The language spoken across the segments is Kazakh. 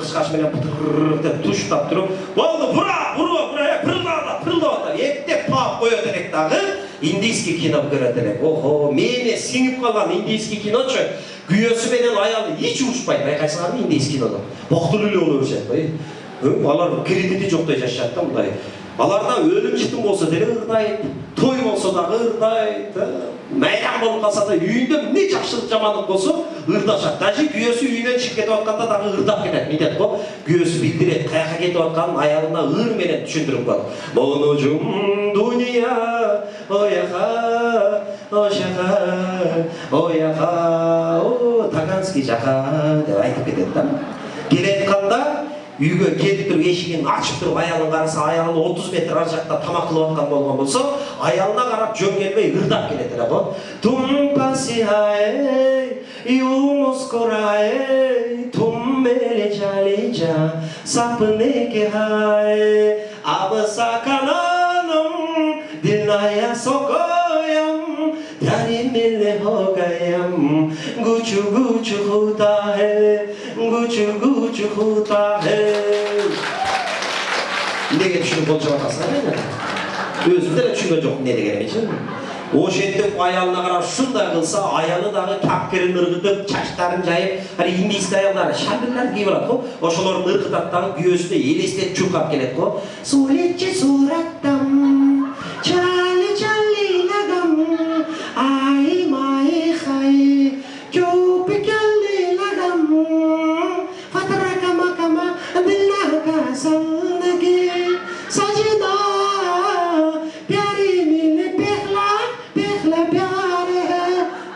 кышкач менен деп туштап туруп болду бура бура бура пырылдап атат пырылдап атат эптеп таап коет элек дагы индийский кино көрөт элек охо мээне сиңип калган индийский киночу күйөөсү менен аялы эч урушпайт байкайсыңарбы индийский кинодо боктулуу эле боло беришет алар кредити жоктой жашашат да мындай аларда өлім жітім болса деле ырдайт той болса дагы ырдайт майрам болуп калса да үйүндө эмне жакшылык жамандык болсо ырдашат даже күйөөсү үйүнөн чыгып кетип атканда дагы ырдап кетет мынтет го күйөөсү билдирет каяка кетип атканын аялына ыр менен түшүндүрүп коет монужум дуния ояка ошака ояка таганский жака деп айтып кетет да. Келатканда үйге келіп тұрып есігін ашып тұрып аялын қараса аялы 30 метр ар жақта тамақ қылып жатқан болған болса аялына қарап жөн келмей ырдап келеді да вот тум пасихаэ юнус кораэ тум мелечалича сапны кехаэ абасакананым диная сокоям даримиле хогаям гучу гучу хутаэ Gucci, Gucci, Хута, неге түшініп болжап жатасың мені өзім де түсінген жоқпын не дегенімді ше осы аялына қарап шындай қылса аялы дағы кәпкірін ырғытып шаштарын жайып ана индийский аялдар шәлберлерді киіп алады ғой ошолорун ырғытады дағы күйеуісіне елестетіп чуркап келеді ғой суретші сураттам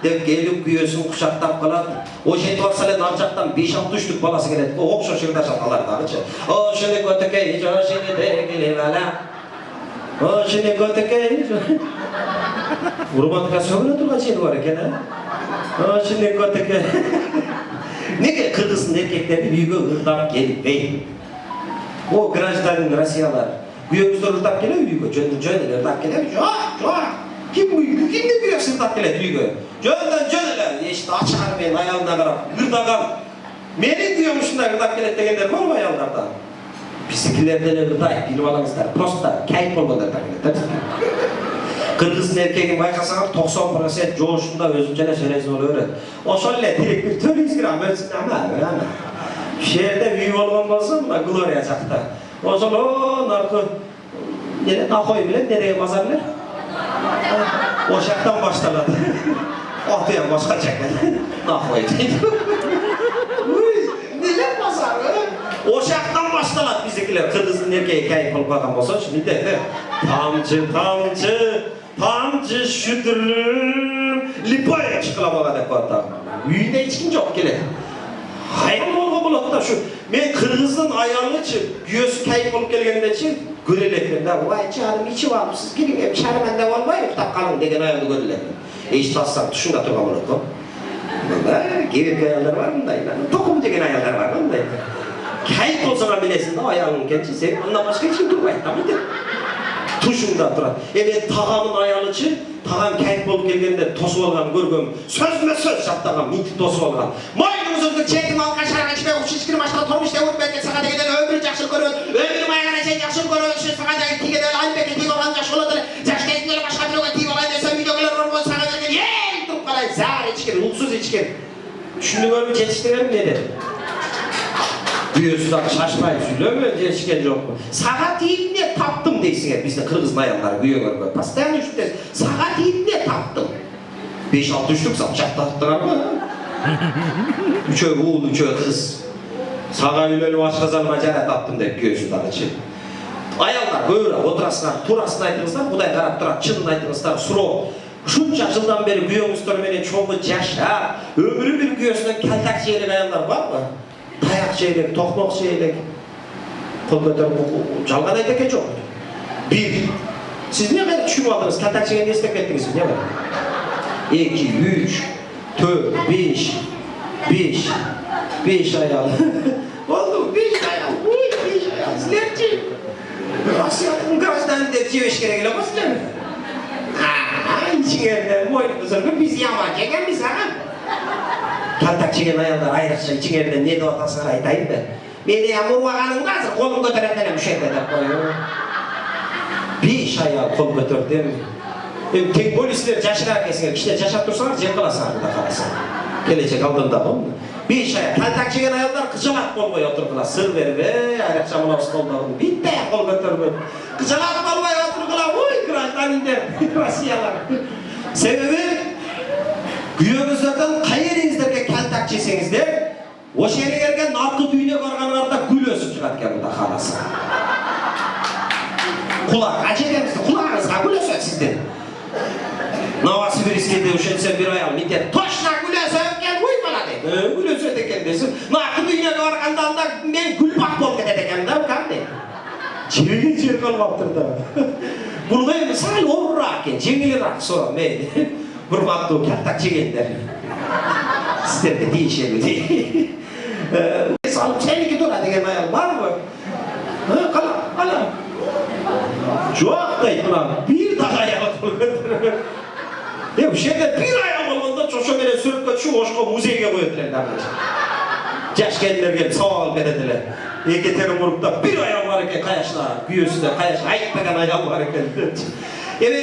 деп келип күйөөсүн кучактап калат ошентип барса эле ар жактан беш алты үчтүк баласы келет го окшош ырдашат алар дагычы ошоне көтөкей жошини дегили бала ошоне көтөкей урматка сөгүнө турган жери бар экен э ошоне көтөкей неге кыргыздын эркектери үйгө ырдап келбейт о гражданин россиялар күйөөңүздөр ырдап келеби үйгө жөн жөн эле ырдап келеби жок жок kim mülkü kimdir büyük sırtak geledi büyük. Cönden cönele işte açar ben ayağına karab. Gırdagam. Meni diyormuşsun da gırdak geledi degenler var mı ayağınlarda? Bizimkilerde de gırdak bilip alınızlar. Prosta kayıp olmalar da geledi. Kırgız'ın erkeğini baykasan 90% coğuşunda özünce de söyleyizin oluyor. O şöyle direkt bir tür izgiram ölçün ama yani. Şehirde büyük olmam olsun da Gloria çaktı. O zaman o narkı yine nakoy bile nereye bazarlar? o'shayoqdan boshlanadi oti ham boshqacha noxo'yaydi nega bosadi o'shayoqdan boshlanadi biznikilar qirg'izni erkagi kayib qilib qo'ygan bo'lsa shunday tomchi tomchi tomchi shudirlim lipoya chiqilib oladi uyda hech kim yo'q keladi Hayal bolga bolat da şu. Men Qirg'izdan ayolnichi guyosi kayib bo'lib kelganda chi, go'relakda voy charim ichib olibsiz, keling ham sharmanda bo'lmaymi taqqalim degan ayolni go'relakda. Eshitmasam tushunda turgan bo'ladi-ku. Bunda kiyib ayollar var bundaylar. To'qim degan ayollar var bunday. Kayib bo'lsa bilasizda ayolning kanchi, sen undan boshqa hech kim turmaydimi deb. Tushunda turadi. E men tog'amning ayolichi tog'am kayib bo'lib kelganda to'sib olganini ko'rganman. So'zma so'z shatdagan mintib to'sib olgan. Moy uzundur çekim al kaşar kaçma uçuş kırım aşağı tormuş devur belki sana degeden ömür cakşın görün ömür mayana sen cakşın görün şu sana degeden tige dön al belki tige olan cakşın olur cakşın etsin başka bir olan tige olan desen videolar olur sana degeden yeee durup kalay zar içkin ruhsuz içkin şunu böyle geçiştirelim dedi Büyüyorsunuz abi şaşmayın söylüyor mu? Geçişken yok mu? Sağa deyinle taptım deysin hep bizde Kırgız bayanları büyüyorlar böyle. Pastayan üçtü deysin. Sağa deyinle taptım. 5-6 üçlük sapçak tattılar mı? Үчөө уул үчөө кыз сага үйлөнүп ашказаныма жара таптым деп күйөөсү дагычы аялдар көбүрөөк отурасыңар туурасын айтыңыздар кудай карап турат чынын айтыңыздар суроо ушунча жылдан бери күйөөңүздөр менен чогуу жашап өмүрү бир күйөөсүнөн калтак жей элек аялдар барбы таяк жей элек токмок жей элек кол көтөрүп жалган айта экен жок бир сиз эмне кайра түшүнүп алдыңыз калтак жегенди эстеп кеттиңиз эмне бар эки үч tö, biş, biş, biş ayal. Oğlum biş ayal, biş, biş ayal, slerci. Rusya'nın gazdan da tiyoş gerekli basılır mı? İçinlerde boyun uzun biz yaman çeken biz ha. Kaltak çeken ayallar ayrıkça içinlerde ne de otasına aytayım da. Beni yağmur vağanın nasıl kolum götürenden hem şey de koyuyor. Bir iş ayağı kol götürdüm. Эми тең полисилер жашыраак экенсиңер кичине жашап турсаңар жеңип каласыңар мындай карасаң келечек алдында го беш аял талтак жеген аялдар кыжалак болбой отургула сыр бербей айрыкча мына столдорун битте кол көтөрбөй кыжалак болбой отургула ой гражданиндер россиялар себеби күйөөңүздөрдөн кай ериңиздерге калтак жесеңиздер ошол жерге наркы дүйнө барганыңарда гүл өсүп чыгат экен мындай караса кулак ажеремиздин кулагыңызга гүл өсөт сиздин новосибирскийде ошентсе бир аял мынтип точно гүл өсөт экен уй бала дейт «Э, гүл өсөт экен десин наркы дүйнөгө барганда анда мен гүлбак болуп кетет экенмин да кәдімгі жеге жер калмаптыр да бул эми сал оорураак экен жеңилирээк суроо мейли урматтуу калтак жегендер сиздерге тийишеби Ушул жерде бир аял болгондо ошо менен сүрөткө түшүп ошко музейге коет эле дагы жаш келиндер келип сабак алып берет эле эки термурукта бир аял бар экен каяшта күйөөсүндө каяш айтпаган аял бар экен депчи эми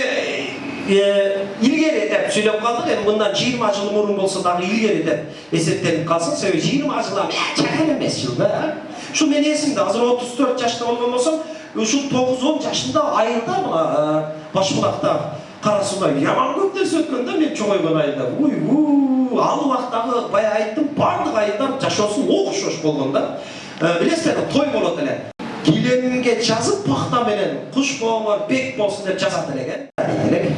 илгери деп сүйлөп калдык эми мындан жыйырма жыл мурун болсо дагы илгери деп эсептенип калсын себеби жыйырма жыл жакын эмес жыл да ушул менин эсимде азыр отуз төрт жашта болгон болсом ушул тогуз он жашында айылда мына башбулакта кара сууда яман көп нерсе өткөн да мен чоңойгон айылда уй ал убактагы баягы айттым баардык айылдар жашоосу окшош болгон да. Билесиздерби той болот эле киленинге жазып пахта менен куш бек болсун деп жазат элек э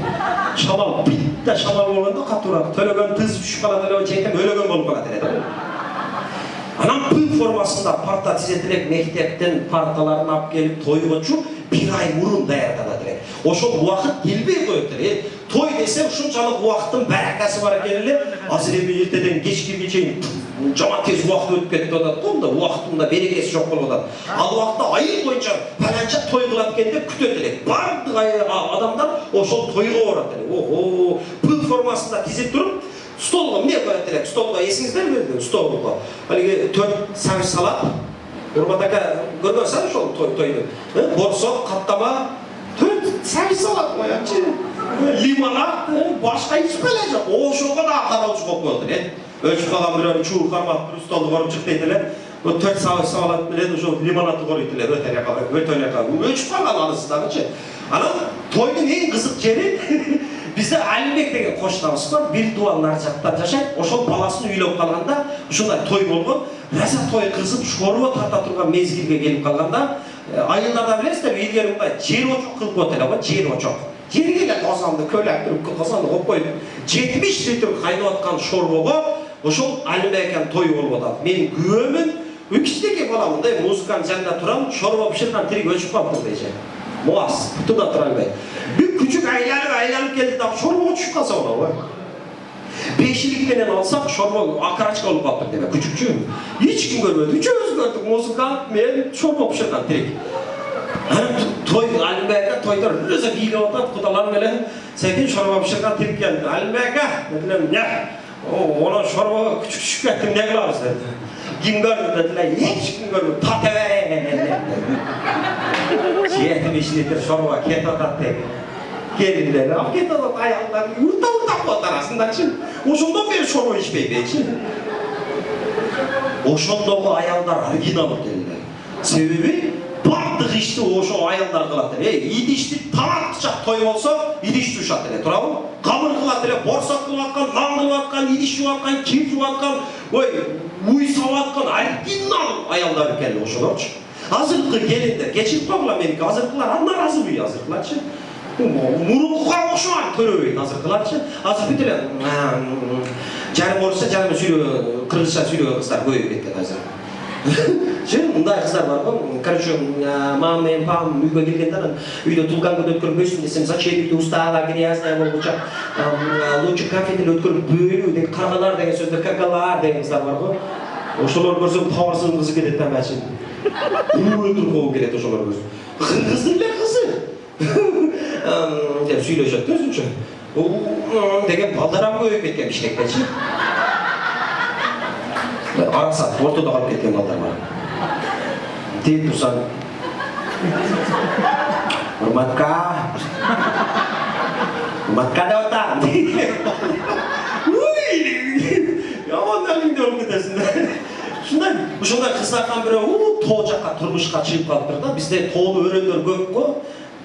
шамал битте шамал болгондо катуураак төлөгөн тыз түшүп калат эле жетем өлөгөн болуп калат эле да. Анан п формасында парта тизет мектептен парталарын алып келип тойгочу бир ай мурун даярданат элек ошол убакыт келбей коет эле той десе ушунчалык убакыттын баракасы бар экен эле. Азыр эми эртеден кечкиге чейин жаман тез убакыт өтүп кетип атат. Го мындай убакыттын берекеси жок болуп ал убакта айыл боюнча паланча той кылат экен деп күтөт баардык адамдар ошол тойго барат эле. Ого п формасында тизип туруп столго эмне коет элек столго эсиңиздерби столго. Алиги төрт сагыз салат. Урмат ака көргөнсүз ошол тойду борсок каттама төрт сагыз салат коятчы лимонад башка эч эле жок ошого дагы кароочу болуп коет эле өлчүп калган бирөөнү чуур кармап бир столду коруп чык дейт эле төрт сагыз салат менен ошол лимонадты корuyт эле өтө эле өтө эле өлчүп калган анысы дагычы анан тойдун эң кызык жери бизде алимбек деген кошунабыз бар бир дубал нары жактан жашайт ошол баласын үйлөнүп калганда ушундай той болгон раза той кызып шорбо тарта турган мезгилге келип калганда айылдарда билесиздерби илгери мындай жер кылып коет эле го жер очок жерге казанды көлөк туруп казанды коюп коюп жетимиш литр кайнап аткан шорбого ошол алимбек аканын тою болуп атат мен күбөмүн кичинекей баламын да эми музыканын жанында турам шорбо бышырган тирик өчүп калыптыр дечи муаз бутуда тура албай бир күчүк айланып айланып келди дагы шорбого түшүп калса болобу Beşilikten alsak şorba, akaraçka olup attık demek. Küçükçüyüm. Hiç kim görmedi. Üçümüz gördük. Muzu kalkmayan şorba pişirdik direkt. toy Alimbeka toyda rüze hile otat kudalan bile sekin şorba pişirdik direkt geldi. Alimbeka dediler ne? O Ona şorba küçük küçük ettim ne kılarız dedi. Kim gördü dediler hiç kim görmedi. Tateve. Cihetim işlidir şorba ket otat dedi литр шорбо кетип атат деди келиндер алып кетип атат аялдар урта уртап коет арасындачы ошондон бери шорбо ичпейбичи ошондогу аялдар оригинал экенлер себеби баардык ишти ошол аялдар кылат эле идишти тамак той болсо идиш жуушат эле туурабы камыр кылат эле борсок кылып аткан нан кылып аткан идиш жууп аткан кир жууп аткан ой уй сабып аткан оригинал аялдар экен ошолорчу азыркы келиндер кечирип койгула меники азыркылар нааразыбый азыркыларчы мурункуга окшогон көрөбөйт азыркыларчы азыр бүт эле жарым орусча жарым сүйлөгөн кыргызча сүйлөгөн кыздар көбөйүп кеткен азыр. Мындай кыздар бар го. Короче мама менен папам үйгө келгенде анан үйдө тулган күн өткөрбөйсүң десем зачем үйдө устала грязная болгуча лучше кафе деле өткөрүп бөлүү деген каргалар деген сөздөр какалар деген кыздар бар го. Ошолорду көрсөм табарсыздын кызы кетет да мачын өлтүрүп келет ошолор көрсөм кыздын эле кызы. 쥐려셨죠, 진짜. 오, 되게 바다란 모여있겠게 미시겠지? 알았어, 돌도 나갈게, 된다 말이야. 뒤 부산. Urmatka. Urmatka daw ta. Yomon dalimde o'rgatasin. Shunday, o'shanda qiz akan biri u to'jaqa turmushqa chiqib qolib turdi. Bizda to'ni o'rinlar ko'p-ku.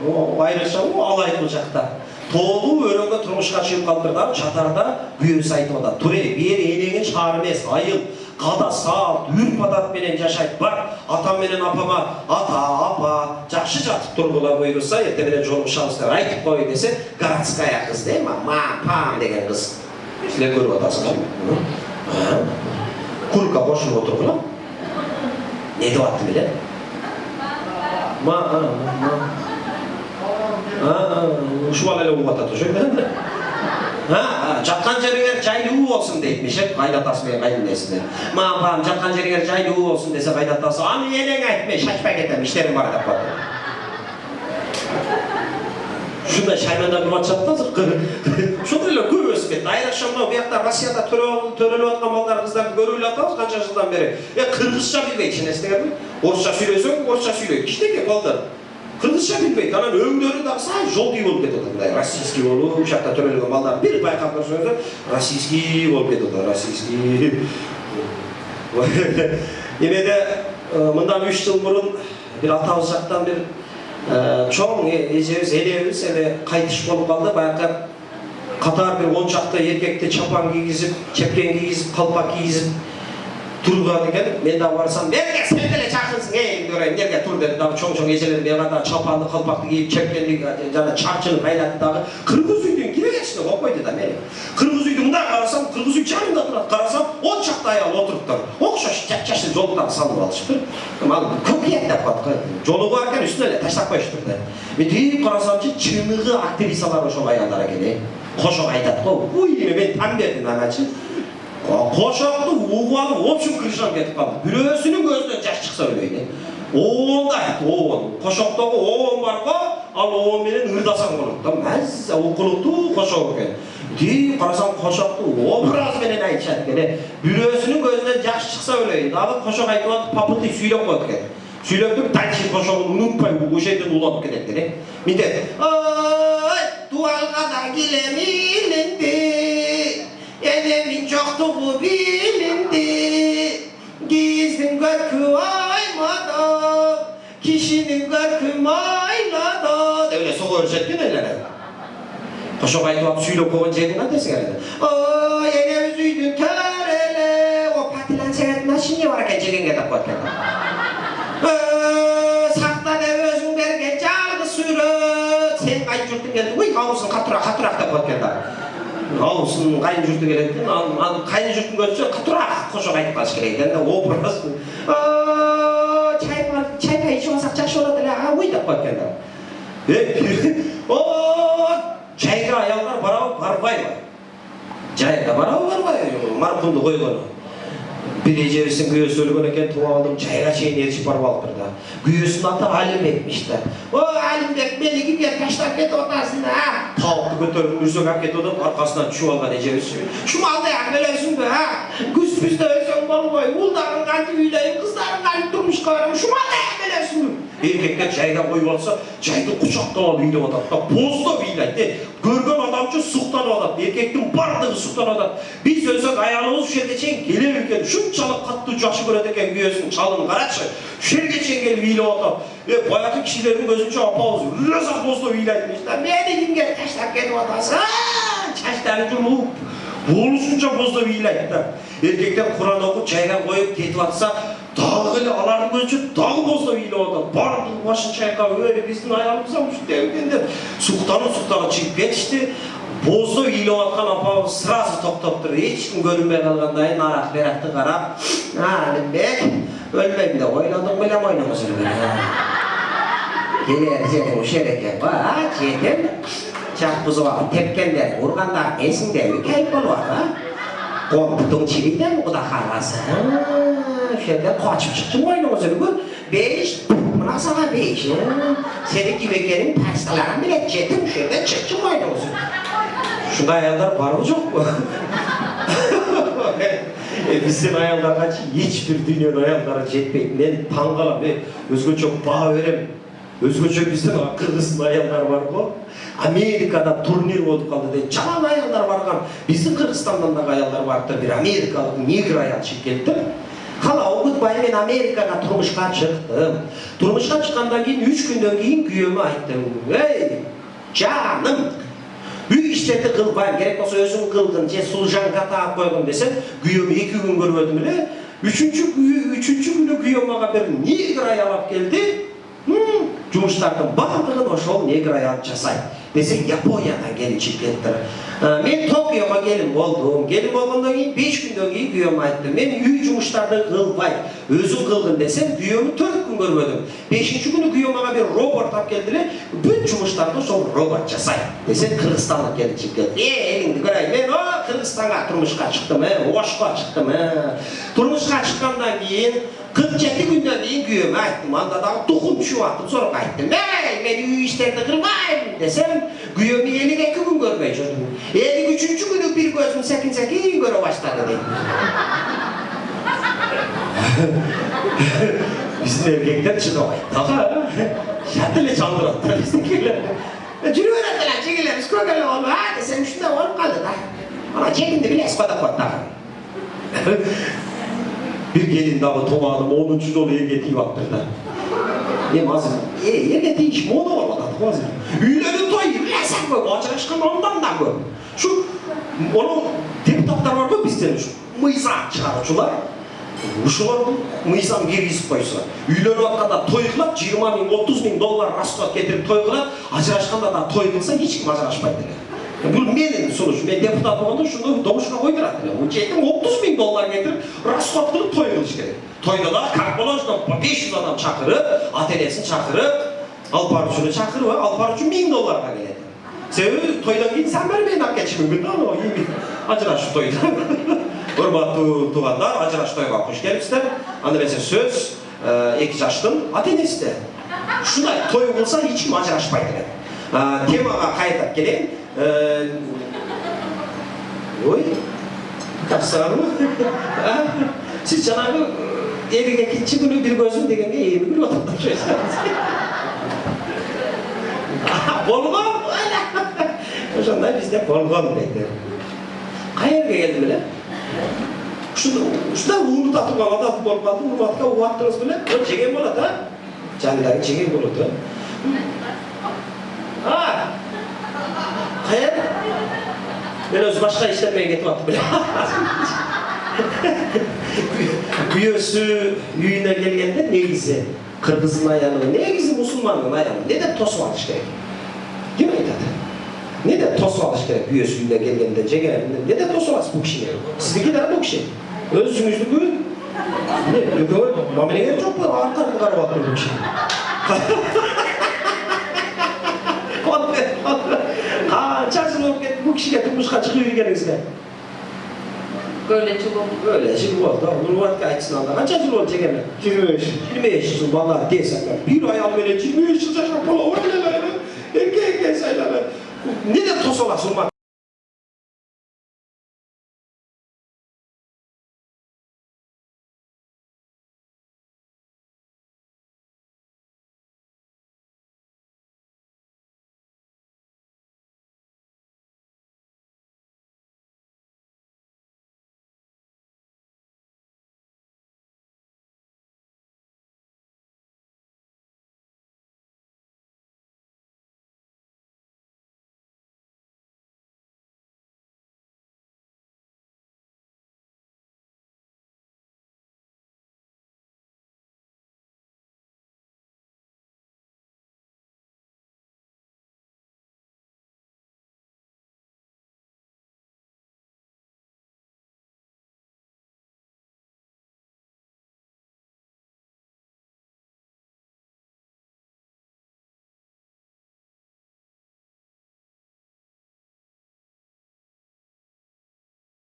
Алай бул жакта тоолуу өрөөнгө турмушка чыгып калыптыр да чатарда күйөөсү айтып атат туре бери энеңин шаар эмес айыл. Када салт үрп адат менен жашайт бар. Атам менен апама ата апа жакшы жатып буюрса эртең менен жолугушабыз деп айтып кой десе городская кыз да эми мам пам деген кыз силер көрүп атасыңар курка кошулуп отургула не деп аттым эле ушул эле угуп атат ошо жаткан жериңер жайлуу болсун дейтмиш э кайнатасы менен кайненесине мам пам жаткан жериңер жайлуу болсун десе кайнатасы аны энең айт мен шашпай кетем иштерим бар деп коет ушундай шаймандап кылып атышат да ошондой эле көп өсүп кетти айрыкча мынау биякта россияда төрөлүп аткан балдар кыздарды көрүп эле атабыз канча жылдан бери э кыргызча билбейт ишенесиңерби орусча сүйлөсөң орусча сүйлөйт кичинекей балдар кыргызча билбейт анан өңдөрү дагы сай жолдуй болуп кетип атат мындай российский болуп ушул жакта төрөлгөн балдар бир байкап көрсөңүздөр российский болуп кетип атат российский эмеде мындан үч жыл мурун бир атабыз жактан бир чоң эжебиз энебиз эми кайтыш болуп калды баягы катар бир он чакты эркекти чапан кийгизип чепкен кийгизип калпак кийгизип турган экен мен дагы барсам эмне сен деле жакынсың эй эмне эмнеге тур деп дагы чоң чоң эжелер мага дагы чапанды калпакты кийип чепкенди жана чарчыны айлатып дагы кыргыз үйдүн киребечине коюп койду да мени кыргыз үйдү мындай карасам кыргыз үй жанымда турат карасам он чакты аял отуруптур окшош жапжашыл жолуктарды салып алышыптыр ал кокуят деп коет го жолугу бар экен үстүнө эле таштап коюшуптур да мынтип карасамчы чыныгы актрисалар ошол аялдар экен э кошок айтат го уй мен таң бердим аначы алып в общем крышам кетип калды бирөөсүнүн көзүнөн жаш чыкса өлөйүн оон да айтты оон кошоктогу оон бар го ал менен ырдасаң болот да маза укулуктуу кошок экен тип карасам кошокту образ менен айтышат экен э бирөөсүнүн көзүнөн жаш чыкса өлөйүн дагы кошок айтып атып попутный сүйлөп коет экен сүйлөп туруп дальше кошогун унутпай ошол жерден уланып кетет экен э мынтет ой туалга да килем илинди энемин жоктугу билинди киздин көркү аймада кишинин көркү майлада деп эле сого экен эле кошок айтып алып сүйлөп койгон жерин кантесиңер эле ой энебиз үйдүн төрү эле о патилан сигарет машине бар экен жегенге деп коет экен сакта деп өзүң берген жалгыз сүрөт сен кайын журтуң келди уй абысын катуураак катуураак деп коет экен дагы абысын кайын журту келет экен анан кайын журтун көзүнчө катуураак кошок айтып калыш керек экен да образ чай чай пай ичип алсак жакшы болот эле уй деп коет экен дагы чайга аялдар барабы барбайбы жайга барабы барбайбы маркумду койгону өлгөн экен туруп алдым чайга чейин ээрчип барып алыптыр да күйөөсүнүн аты алимбекмиш да о алимбек мени кимге таштап кетип атасың а табыкты көтөрүп үрсөк алып кетип атат аркасынан түшүп алган эжебиз шумалдай ак элесиңби а күз бизде өлсөң болбойбу уулдарың кантип үйлөйүн кыздарың кантип турмушка барайын шумалдай ак элесиңби эркектер жайга коюп алса жайды кучактап алып ыйлап атат да боздоп ыйлайт э көргөн адамчы суктанып атат эркектин баардыгы суктанып атат биз өлсөк аялыбыз ушул жерге чейин келеби экен ушунчалык катуу жакшы көрөт экен күйөөсүн чалын карачы ушул жерге чейин келип ыйлап атат э баягы кишилердин көзүнчө апабыз ыраса боздоп ыйлайтмыш да мени кимге таштап кетип атасың чачтарын жумуп болушунча боздоп ыйлайт да эркектер куран окуп жайга коюп кетип атса дагы эле алардын көзүнчө дагы боздоп ыйлап атат баардыгы башын чайкап эй биздин аялыбыз ушундай экен деп суктанып суктанып чыгып кетишти боздоп ыйлап аткан апабыз сразу токтоптур эч ким көрүнбөй калгандай нарак беракты карап алимбек өлмөйм деп ойлодуң беле мойнуңа сүргөн келер жериң ушул эл экен го а жетем жак бузуп алып тепкендер ургандар эсиңдеби кейп болуп атат компутуң чирийдеби кудай kendi kaçıp çıktım oyunu kızını bu. Beş, buna sana beş. Senin gibi gelin pastalarını bile çetim şöyle çıktım oyunu kızını. Şunda ayarlar var mı çok mu? e, bizim ayarlarına hiçbir dünyanın ayarlara jetpack ne tangala ne özgü çok bağ verem. Özgü çok bizim Kırgız'ın ayarlar var bu. Amerika'da turnir oldu kaldı diye çalan ayarlar var. kan. Bizim Kırgızistan'dan da ayarlar var da bir Amerikalı nigir ayar şirketi. Окутпай мен америкага турмушка чыктым турмушка чыккандан кийин үч күндөн кийин күйөөмө айттым эй жаным үй иштерди кылбайм керек болсо өзүң кылгын же служанка таап койгун десем күйөөмү эки күн көрбөдүм эле үчүнчү үчүнчү күнү күйөөм мага бир негр аял алып келди жумуштардын баардыгын ошол негр аял жасайт десек япониядан келиптир Ә, мен токиого келин болдум келин болгондон кийин беш күндөн кийин күйөөмө айттым мен үй жумуштарды кылбайм өзүң кылгын десем күйөөмү төрт күн көрбөдүм бешинчи күнү күйөөм мага бир робот алып келди эле бүт жумуштарды ошол робот жасайт десем кыргызстандык келинчик келди э элиңди көрөйүн мен о кыргызстанга турмушка чыктым э ошко чыктым э турмушка чыккандан кийин кырк жети күндөн кийин күйөөмө айттым анда дагы тукум түшүп атып sonra айттым эй мен үй иштерди кылбайм десем күйөөм элүү эки күн көрбөй жүрдүм элүү үчүнчү күнү бир көзүм секин секин көрө баштады дейт биздин эркектер чыдабайт дагы шат эле жандырат да биздикилер жүрө берет эле жигилерибиз көп эле болуп а десем ушундай болуп калды да деп коет дагы бир келин дагы тумааным онунчу жолу элге тийип атыптыр да эми азыр э, элге тийиш мода болуп атат го азыр үйлөрдүн тою билесиң көп ажырашкан андан да көп ушу анау депутаттар бар го бизден ушу мыйзам чыгаруучулар ушулар мыйзам киргизип койсо үйлөнүп атканда той кылат жыйырма миң отуз миң доллар расход кетирип той кылат ажырашканда да той Bu benim sonuç. Ben deputatımda şunu domuşuna koydurak. Bu cetim 30 bin dolar getirip rastlattırıp toy kılış gerek. Toyda da kalkmadan 500 adam çakırıp, atelyesin çakırıp, Alparuçunu çakırıp, Alparuçun 1000 dolar geledi. Sebebi toydan giyin sen vermeyin hak geçimi günden ama iyi bir acıraş toyda. Urmatlı tuğanlar acıraş toyga hoş gelipsizler. Anda mesela söz, e, iki yaştım, Atenes'te. Şunday toy olsa hiç mi acıraşmaydı? E, temaga kayıtap geleyim. Euh... Oui, tasarruf. Siz Cenab-ı elindeki çıkını bir gözün dikeni eğilip bir vatandaşıyız. Polgon öyle. Oşanda bizde polgon dedi. Kayerge geldi bile. Şunda, şunda uğurlu tatlı kalmadı, atı polgon, uğurlu tatlı kalmadı, uğurlu tatlı kalmadı, uğurlu tatlı kalmadı, uğurlu tatlı kalmadı, uğurlu tatlı uğurlu tatlı Hayır. Ben öz başka işlemeye gitmedim bile. Büyüsü üyüne gelgende ne güzel. Kırgızın ayağını, ne güzel Müslümanın ayağını. Ne de tosu alış gerek. Değil mi Ne de tosu alış gerek. Büyüsü üyüne gelgende, cegelerinde. Ne de tosu alış bu kişiye. Sizdeki de bu kişi. Özünüzü buyurun. Ne? Öküme, mamileye çok bu. Arka arka arka arka bu kişiga turmushga chiqib yurganingizda Böyle çubuğum. Böyle yıl oldu. Nurvat açısından kaç yıl oldu çekemem? 25. 25 yıl valla değilsen ben. Bir ay al böyle 23 yıl yaşam kola oraya ne Erkek erkek sayıları. Ne de tosola sunmak.